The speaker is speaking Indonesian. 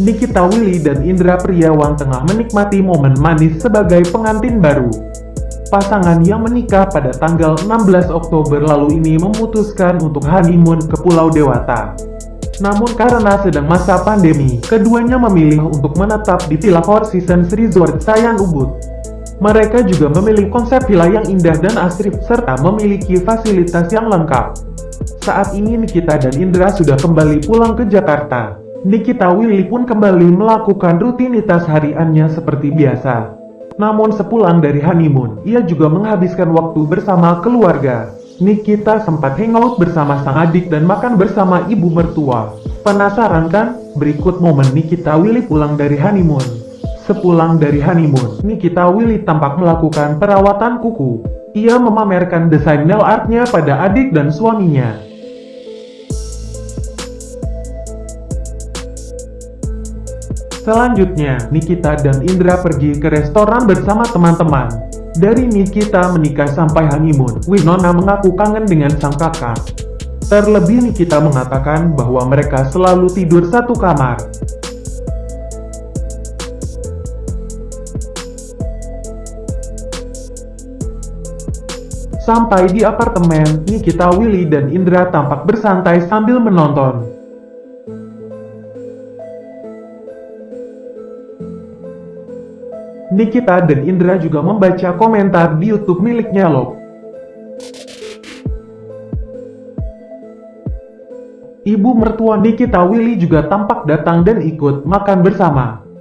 Nikita Willy dan Indra Priawan tengah menikmati momen manis sebagai pengantin baru. Pasangan yang menikah pada tanggal 16 Oktober lalu ini memutuskan untuk honeymoon ke Pulau Dewata. Namun karena sedang masa pandemi, keduanya memilih untuk menetap di Villa Four Seasons Resort Sayan Ubud. Mereka juga memilih konsep villa yang indah dan asri serta memiliki fasilitas yang lengkap. Saat ini Nikita dan Indra sudah kembali pulang ke Jakarta. Nikita Willy pun kembali melakukan rutinitas hariannya seperti biasa. Namun sepulang dari honeymoon, ia juga menghabiskan waktu bersama keluarga. Nikita sempat hangout bersama sang adik dan makan bersama ibu mertua. Penasaran kan? Berikut momen Nikita Willy pulang dari honeymoon. Sepulang dari honeymoon, Nikita Willy tampak melakukan perawatan kuku. Ia memamerkan desain nail artnya pada adik dan suaminya. Selanjutnya, Nikita dan Indra pergi ke restoran bersama teman-teman. Dari Nikita menikah sampai honeymoon, Winona mengaku kangen dengan sang kakak. Terlebih Nikita mengatakan bahwa mereka selalu tidur satu kamar. Sampai di apartemen, Nikita, Willy, dan Indra tampak bersantai sambil menonton. Nikita dan Indra juga membaca komentar di YouTube miliknya loh. Ibu mertua Nikita Willy juga tampak datang dan ikut makan bersama.